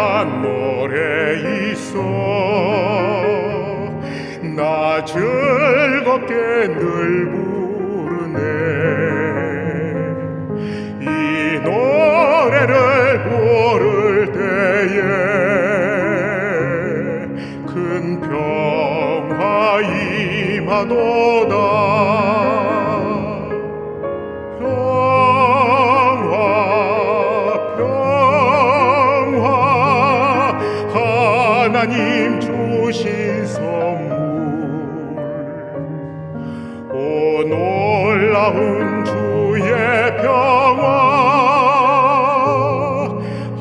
한 노래 있어. 나 즐겁게 늘 부르네. 이 노래를 부를 때에 큰 평화 임하도다 하나님 주신 선물. 오 놀라운 주의 평화.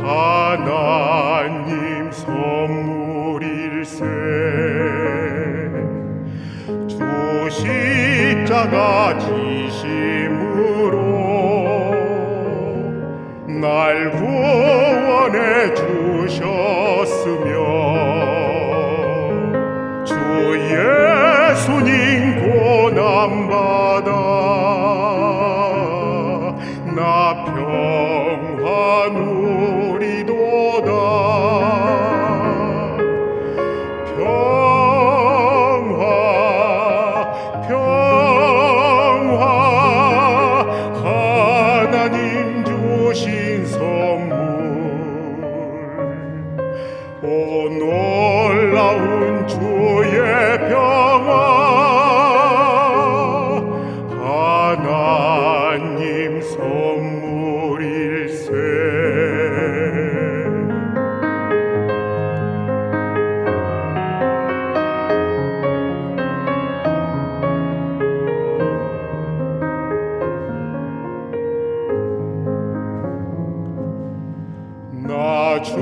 하나님 선물일세. 주 십자가 지심으로 날 구원해 주셨으며 주 예수님 고난받아 나 평화 누리도다 평화 평화. 하나님 주신 선물 오 놀라운 주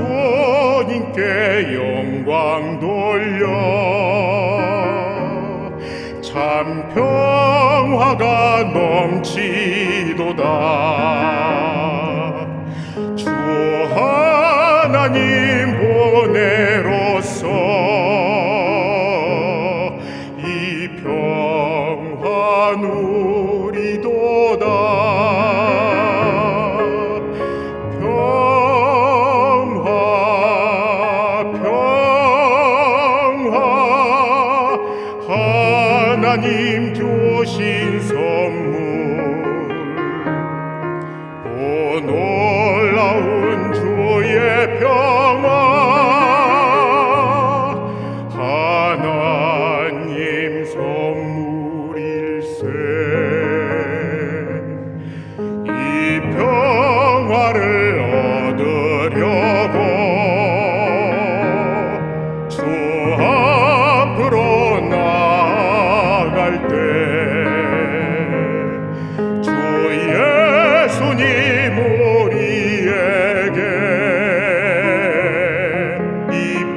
나 주님께 영광 돌려. 참 평화가 넘치도다. 주 하나님 하나님 주신 선물. 오 놀라운 주의 평 갈 때 주 예수님 우리에게 이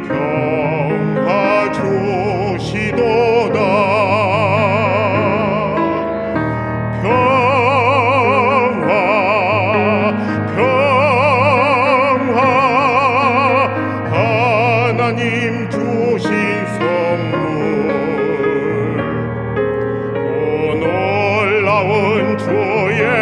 평화 주시도다. 평화 평화 하나님 주신 놀라